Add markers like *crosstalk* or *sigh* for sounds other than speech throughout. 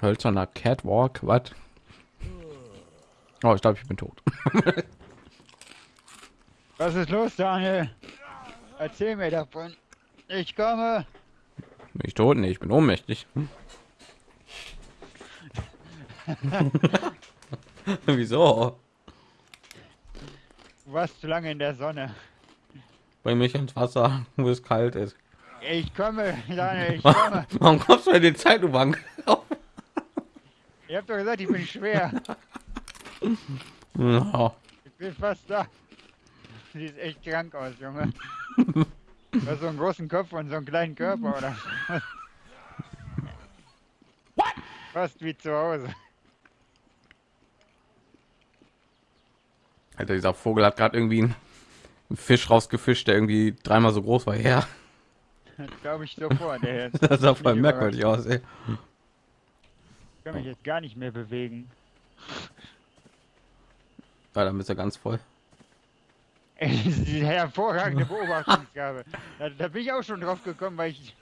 Hölzerner Catwalk, was? Oh, ich glaube, ich bin tot. *laughs* Was ist los, Daniel? Erzähl mir davon. Ich komme. Bin ich tot? Nee, ich bin ohnmächtig. *laughs* Wieso? Du warst zu lange in der Sonne. Bring mich ins Wasser, wo es kalt ist. Ich komme, Daniel, ich komme. Warum kommst du in die Zeitbank? Ihr habt doch gesagt, ich bin schwer. Ja. Ich bin fast da. Sieht echt krank aus, Junge. Du hast so einen großen Kopf und so einen kleinen Körper, oder? Fast wie zu Hause. Alter, dieser Vogel hat gerade irgendwie einen Fisch rausgefischt, der irgendwie dreimal so groß war. Ja, Das glaube ich sofort. Ey. *laughs* das sah voll merkwürdig aus. Ey. Ich kann mich jetzt gar nicht mehr bewegen. Ja, dann bist du ganz voll. *laughs* Hervorragende *laughs* Beobachtungsgabe. Da, da bin ich auch schon drauf gekommen, weil ich.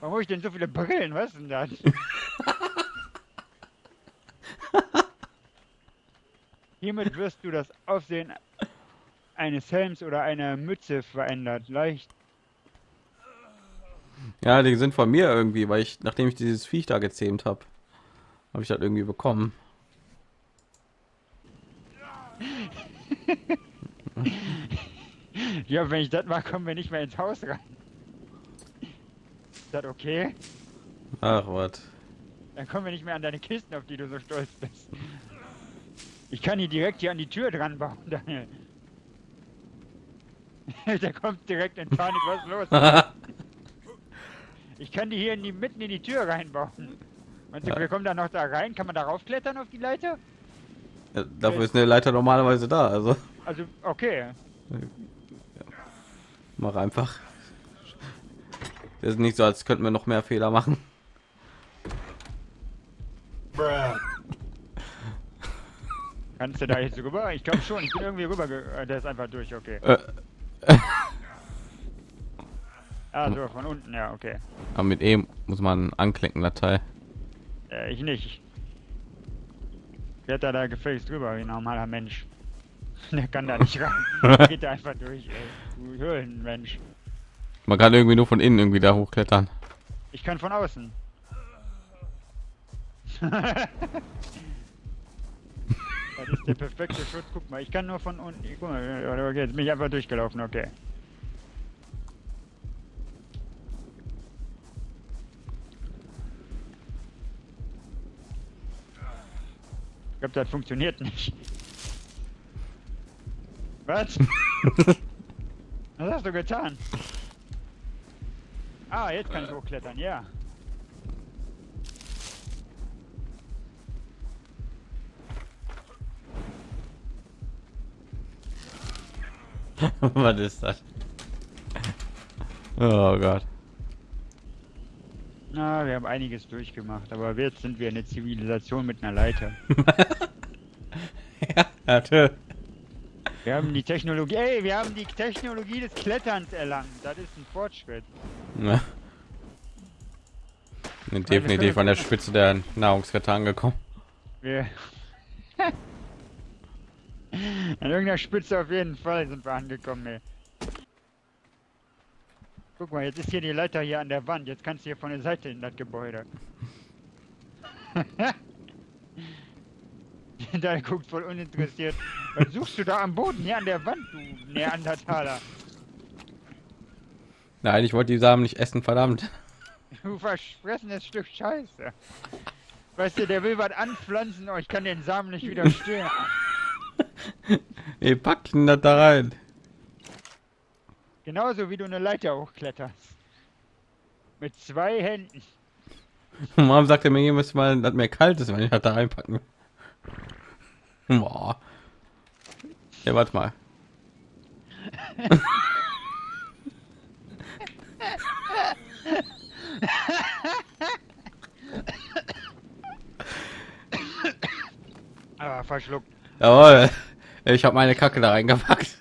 Warum habe ich denn so viele Brillen? Was denn das? *laughs* Hiermit wirst du das Aufsehen eines Helms oder einer Mütze verändert. Leicht. Ja, die sind von mir irgendwie, weil ich, nachdem ich dieses Viech da gezähmt habe, habe ich das irgendwie bekommen. *laughs* Ja, wenn ich das mache, kommen wir nicht mehr ins Haus rein. Ist das okay? Ach, was? Dann kommen wir nicht mehr an deine Kisten, auf die du so stolz bist. Ich kann die direkt hier an die Tür dran bauen, Daniel. *laughs* Der kommt direkt in Panik, was ist los? *laughs* Ich kann die hier in die, mitten in die Tür reinbauen. Meinst du, Ja. wir kommen da noch da rein? Kann man darauf klettern auf die Leiter? Ja, Dafür ist eine Leiter normalerweise da, also Also, okay. mach einfach. Das ist nicht so, als könnten wir noch mehr Fehler machen. Kannst du da jetzt rüber? Ich glaube schon, ich bin irgendwie rüber. äh, Der ist einfach durch, okay. Äh, Ah, so, von unten, ja, okay. aber mit E muss man anklicken, Datei. Äh, ich nicht. Wird da da gefälligst drüber wie ein normaler Mensch. *laughs* Der kann da nicht rein. Geht da *laughs* einfach durch, ey. Du Höhlenmensch. Man kann irgendwie nur von innen irgendwie da hochklettern. Ich kann von außen. *laughs* das ist der perfekte Schutz. Guck mal, ich kann nur von unten. Guck mal, okay, jetzt bin ich einfach durchgelaufen, okay. Ich glaube, das funktioniert nicht. Was? *laughs* Was hast du getan? Ah, jetzt kann ich hochklettern, ja. *laughs* Was ist das? Oh Gott. Na, wir haben einiges durchgemacht, aber jetzt sind wir eine Zivilisation mit einer Leiter. *laughs* ja, natürlich. Wir haben die Technologie, ey, wir haben die Technologie des Kletterns erlangt. Das ist ein Fortschritt. Ja. Bin definitiv an der Spitze der Nahrungskette angekommen. Wir *laughs* An irgendeiner Spitze auf jeden Fall sind wir angekommen, ey. Guck mal, jetzt ist hier die Leiter hier an der Wand. Jetzt kannst du hier von der Seite in das Gebäude. *laughs* da guckt voll uninteressiert. Was suchst du da am Boden hier an der Wand, du Neandertaler? Nein, ich wollte die Samen nicht essen, verdammt. Du verfressenes Stück Scheiße. Weißt du, der will was anpflanzen, aber ich kann den Samen nicht widerstehen. *laughs* Ihr packt ihn das da rein. Genauso wie du eine Leiter hochkletterst. Mit zwei Händen. *laughs* Warum sagt er mir jedes Mal, dass mir kalt ist, wenn ich das da reinpacken will? Boah. Ja, warte mal. Ah, verschluckt. Jawohl. Ich habe meine Kacke da reingepackt.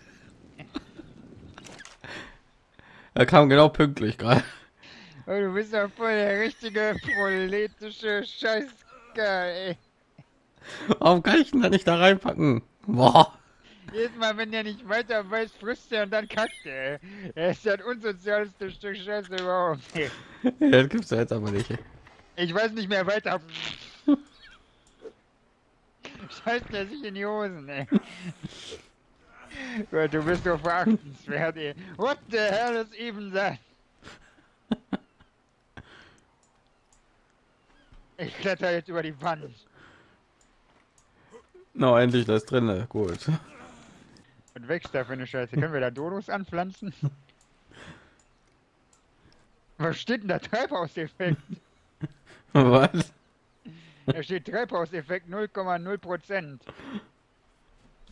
Er kam genau pünktlich gerade. Oh, du bist ja voll der richtige proletische Scheiß Kacke, ey. Warum kann ich denn da nicht da reinpacken? Boah. Jedes Mal, wenn der nicht weiter weiß, frisst er und dann kackt er. Er ist das unsozialste Stück Scheiße überhaupt. ey. Das gibt's ja jetzt aber nicht. Ich weiß nicht mehr weiter. Scheißt er sich in die Hosen, ey. Du bist doch verachtenswert, ey. What the hell is even that? Ich kletter jetzt über die Wand. No, endlich das drinne. Gut. Und wächst da für eine Scheiße? Können wir da Dodos anpflanzen? Was steht denn da? Treibhauseffekt. *laughs* Was? Da steht Treibhauseffekt 0,0 Prozent.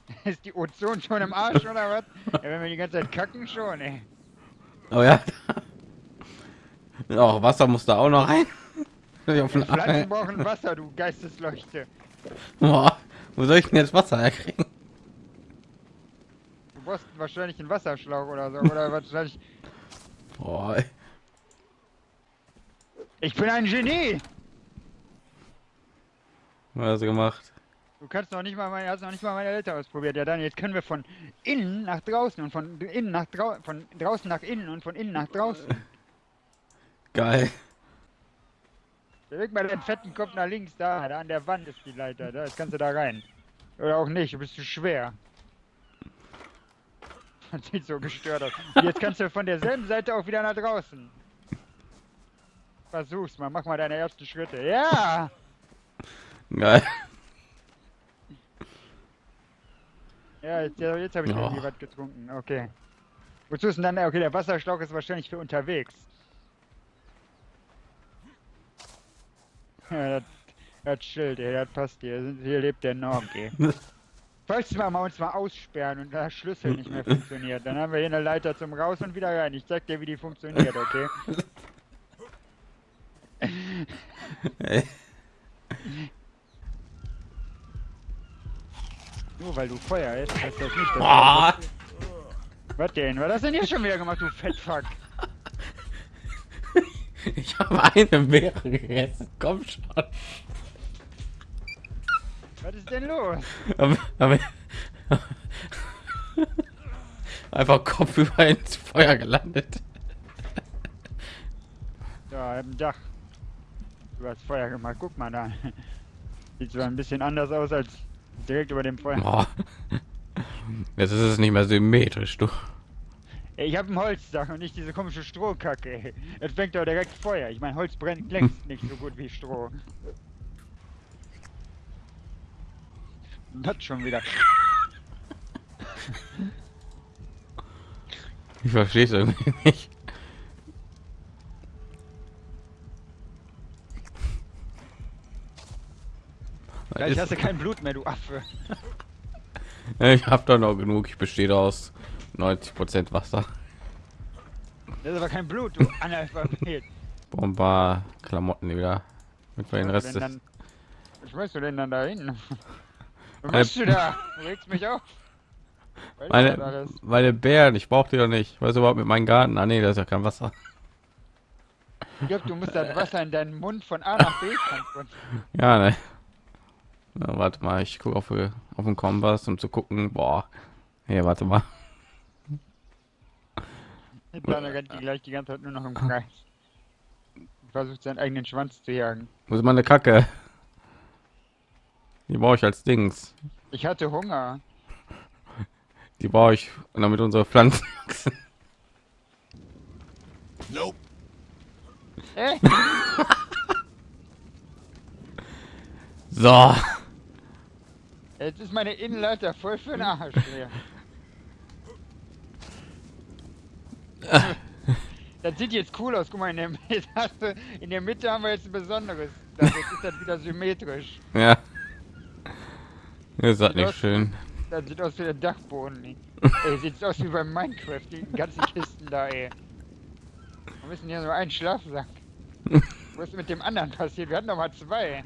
*laughs* Ist die Ozon schon im Arsch oder was? Ja, wenn wir die ganze Zeit kacken schon, ey. Oh ja. Oh, Wasser muss da auch noch rein. Den Pflanzen brauchen Wasser, du Geistesleuchte. Boah, wo soll ich denn jetzt Wasser herkriegen? Du brauchst wahrscheinlich einen Wasserschlauch oder so. Oder wahrscheinlich. *laughs* Boah. Ich bin ein Genie! was hast du gemacht? Du kannst noch nicht mal meine, hast noch nicht mal meine Eltern ausprobiert. Ja, dann jetzt können wir von innen nach draußen und von innen nach draußen, von draußen nach innen und von innen nach draußen. Geil. Beweg mal den fetten Kopf nach links, da, da an der Wand ist die Leiter, da, jetzt kannst du da rein. Oder auch nicht, du bist zu schwer. Das sieht so gestört aus. Und jetzt kannst du von derselben Seite auch wieder nach draußen. Versuch's mal, mach mal deine ersten Schritte. Ja! Geil. Ja, jetzt, jetzt habe ich Ja. irgendwie was getrunken. Okay. Wozu ist denn dann? Okay, der Wasserschlauch ist wahrscheinlich für unterwegs. Ja, das, das Schild, ey, das passt hier. Hier lebt der Norm, ey. *laughs* Falls wir mal uns mal aussperren und der Schlüssel nicht mehr funktioniert, dann haben wir hier eine Leiter zum Raus und wieder rein. Ich zeig dir, wie die funktioniert, okay? *laughs* Ey. *laughs* Nur weil du Feuer hast, heißt das nicht, dass Boah. Was denn? Was hast du denn hier schon wieder gemacht, du Fettfuck? *laughs* Ich habe eine Beere gegessen. Komm schon. Was ist denn los? Aber, aber einfach Kopf über ins Feuer gelandet. Ja, im Dach. Du hast Feuer gemacht, guck mal da. Sieht zwar ein bisschen anders aus als direkt über dem Feuer. Boah. Jetzt ist es nicht mehr symmetrisch, du. Ey, ich habe ein Holzdach und nicht diese komische Strohkacke. Jetzt fängt doch direkt Feuer. Ich meine, Holz brennt längst nicht so gut wie Stroh. Das schon wieder. Ich verstehe es irgendwie nicht. Ist- hast du kein Blut mehr, du Affe. *laughs* Ich habe da noch genug. Ich bestehe aus 90% Wasser. Das ist aber kein Blut, du *laughs* Analphabet. Bomber, Klamotten wieder. Mit den Rest des dann- Was schmeißt du denn dann da hin? Was Meine- du da? *laughs* Du regst mich auf. Ist meine, meine Bären, ich brauche die doch nicht. Was überhaupt mit meinem Garten? Ah nee, da ist ja kein Wasser. Ich glaub, du musst das Wasser in deinen Mund von A nach B transportieren. Ja, ne. Na, warte mal, ich gucke auf, auf den Kompass, um zu gucken. Boah. Hier, warte mal. Rennt die gleich die ganze Zeit nur noch im Kreis. Versucht seinen eigenen Schwanz zu jagen. Wo ist meine Kacke? Die brauche ich als Dings. Ich hatte Hunger. Die brauche ich, damit unsere Pflanzen *laughs* wachsen. Äh? So. Jetzt ist meine Innenleiter voll für den Arsch. *laughs* Das sieht jetzt cool aus. Guck mal, in der, *laughs* du, in der Mitte haben wir jetzt ein besonderes. Das, ist das wieder symmetrisch. Ja. Ist das nicht aus- schön? Das sieht aus wie der Dachboden. *laughs* Ey, sieht aus wie beim Minecraft, die ganzen Kisten da, ey. Wir müssen hier so einen Schlafsack. Was ist mit dem anderen passiert? Wir hatten doch mal zwei.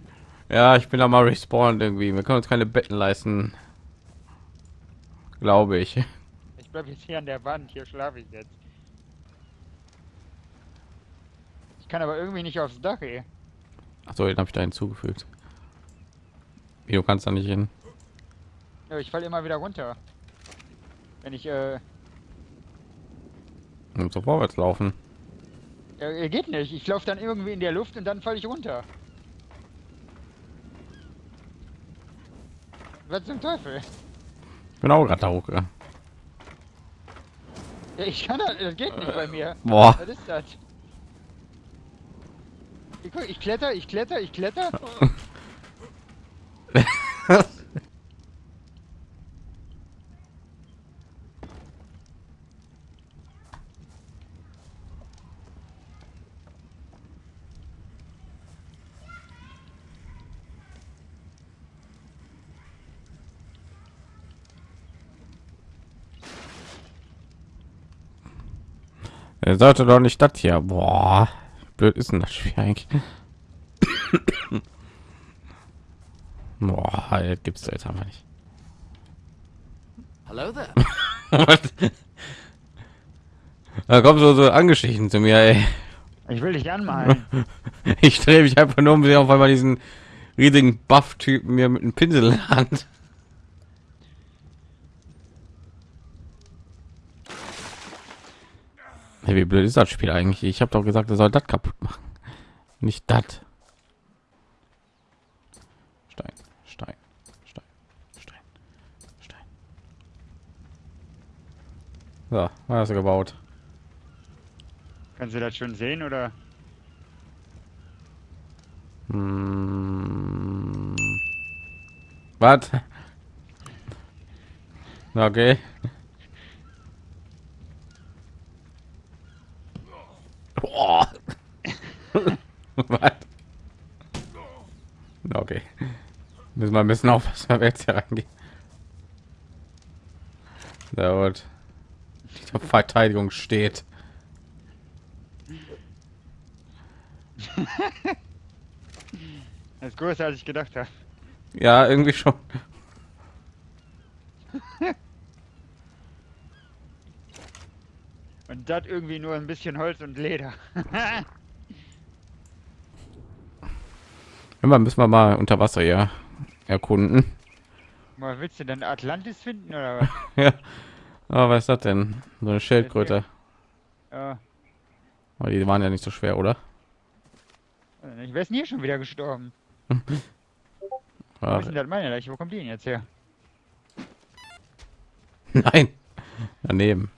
Ja, ich bin da mal respawned irgendwie. Wir können uns keine Betten leisten. Glaube ich. Ich bleib jetzt hier an der Wand, hier schlafe ich jetzt. Ich kann aber irgendwie nicht aufs Dach, ey. Achso, den habe ich da hinzugefügt. Wie, du kannst da nicht hin. Ja, ich falle immer wieder runter. Wenn ich, äh, Und so vorwärts laufen. ja, geht nicht. Ich laufe dann irgendwie in der Luft und dann falle ich runter. Was zum Teufel? Ich bin auch gerade da hochgegangen. Ja, ich kann das, das geht nicht bei mir. Boah. Was ist das? Ich, guck, ich kletter, ich kletter, ich kletter. *laughs* Er sollte doch nicht das hier. Boah, blöd ist denn das Spiel eigentlich? Boah, das gibt's jetzt einfach nicht. There. da kommt so, so angeschichten zu mir, ey. Ich will dich anmalen. Ich drehe mich einfach nur um sie auf einmal diesen riesigen Buff-Typen mir mit einem Pinsel in der Hand. Hey, wie blöd ist das Spiel eigentlich? Ich habe doch gesagt, er soll das kaputt machen. Nicht das. Stein, Stein, Stein, Stein, Stein. So, was hast gebaut? Kannst du das schon sehen oder? Hm. Was? *laughs* Okay. Boah. Was? Okay. Müssen wir ein bisschen aufpassen, wenn wir jetzt hier reingehen. Sehr gut. Die Verteidigung steht. Das ist größer als ich gedacht habe. Ja, irgendwie schon. *laughs* Und das irgendwie nur ein bisschen Holz und Leder. *laughs* Immer müssen wir mal unter Wasser ja erkunden. Mal, willst du denn Atlantis finden oder was? *laughs* ja. Aber was ist das denn? So eine Schildkröte. Ja. Aber die waren ja nicht so schwer, oder? Ich wäre hier schon wieder gestorben. *laughs* Wo ist denn das meine Leiche? Wo kommt die denn jetzt her? *laughs* Nein. Daneben.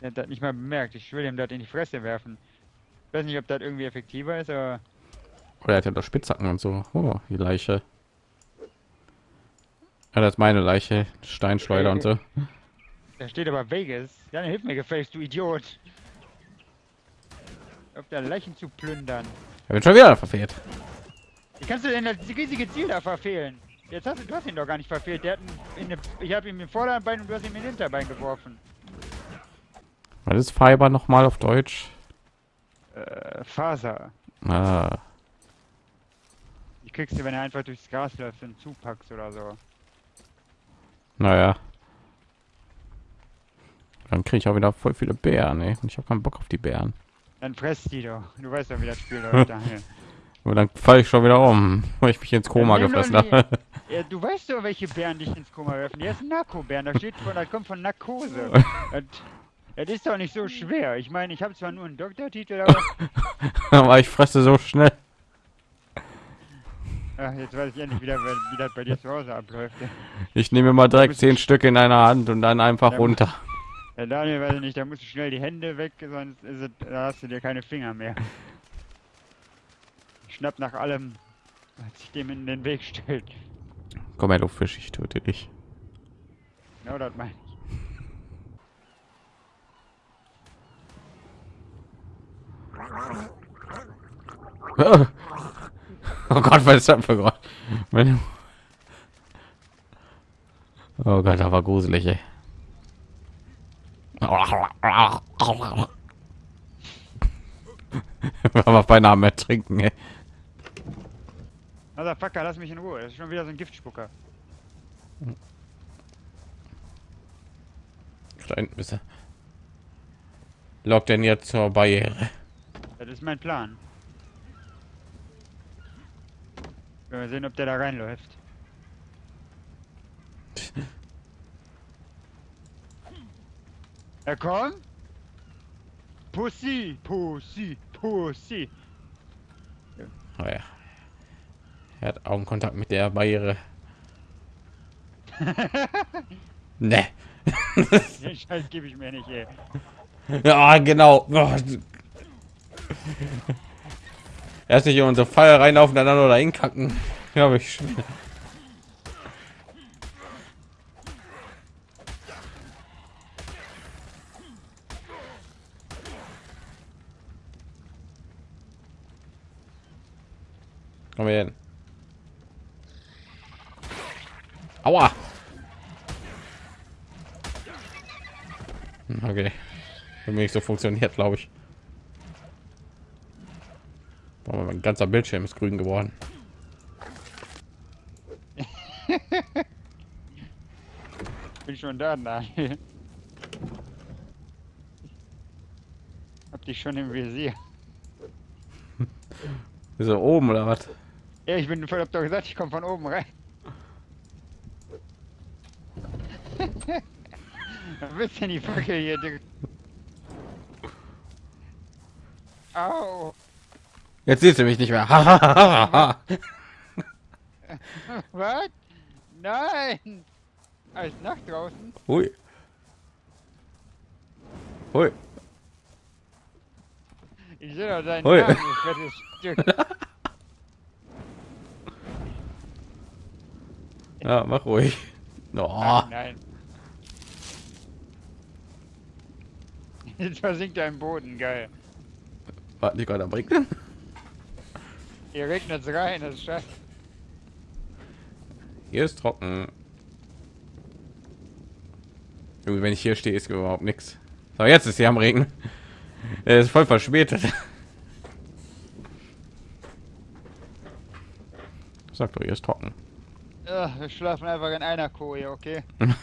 Der hat das nicht mal bemerkt. Ich will ihm das in die Fresse werfen. Ich weiß nicht, ob das irgendwie effektiver ist, aber Oder er hat ja doch Spitzhacken und so. Oh, die Leiche. Ja, das ist meine Leiche. Steinschleuder und so. da steht aber Vegas. Dann hilf mir gefälligst, du Idiot. Auf der Leichen zu plündern. Er wird schon wieder verfehlt. Wie kannst du denn das riesige Ziel da verfehlen? Jetzt hast du, du hast ihn doch gar nicht verfehlt. Der hat eine, ich habe ihm im Vorderbein und du hast ihm in den Hinterbein geworfen. Was ist Fiber noch mal auf Deutsch? Äh, Faser. Ah, Die kriegst du, wenn er einfach durchs Gras läuft und zupackst oder so. naja. Dann kriege ich auch wieder voll viele Bären, ey. Und ich habe keinen Bock auf die Bären. Dann presst die doch. Du weißt doch, wie das Spiel *laughs* läuft, Daniel. Und dann falle ich schon wieder um, *laughs* weil ich mich ins Koma gefressen habe. Ja, du weißt doch, welche Bären dich ins Koma werfen. Die ist Narkobären. Da steht von, das kommt von Narkose. *laughs* Das, das ist doch nicht so schwer. Ich meine, ich habe zwar nur einen Doktortitel, aber Aber ich fresse so schnell. Ach, jetzt weiß ich endlich wieder, wie, das bei dir zu Hause abläuft. Ich nehme mal direkt zehn Stück in einer Hand und dann einfach Ja, runter. Ja, Daniel, weiß ich nicht, da musst du schnell die Hände weg, sonst ist es, da hast du dir keine Finger mehr. Schnapp nach allem, was sich dem in den Weg stellt. Komm her, du Fisch, ich töte dich. Genau das meine ich. *laughs* Oh Gott, was ist das für Gott? Oh Gott, da war gruselig, ey. *laughs* Wir haben beinahe mehr trinken, ey. Motherfucker, lass mich in Ruhe. Das ist schon wieder so ein Giftspucker. Da hinten ist er. Lockt denn jetzt zur Barriere? Das ist mein Plan. Mal sehen, ob der da reinläuft. *laughs* Er kommt. Pussy, Pussy, Pussy. Oh ja. Er hat Augenkontakt mit der Barriere. *laughs* ne. *laughs* Den Scheiß gebe ich mir nicht, ey. Ja, genau. Boah. Erst nicht in unsere Fall reinlaufen, dann oder hinkacken. Ja, ich schon. Komm her. Aua. Hm, Okay. Für mich so funktioniert, glaube ich. Boah, mein ganzer Bildschirm ist grün geworden. *laughs* Bin schon da, Daniel. Hab dich schon im Visier. *laughs* Er oben oder was? Ja, ich bin voll, hab doch gesagt, ich komme von oben rein. *laughs* Was willst du denn die Fackel hier, Digga? Au! Jetzt siehst du mich nicht mehr. Was? *laughs* Nein! Als nach draußen? Hui. Hui. Ich sehe doch deinen Hui. Namen, *laughs* fettes Stück. Ja, mach ruhig. Oh, Nein, nein. Jetzt versinkt er im Boden, geil. warte, die gerade am Hier regnet's rein, das ist scheiße. Hier ist trocken. Irgendwie, wenn ich hier stehe, ist überhaupt nichts. Aber jetzt ist hier am Regen. Er ist voll verspätet. Sagt doch, hier ist trocken. Ugh, wir schlafen einfach in einer Koje, okay? *laughs*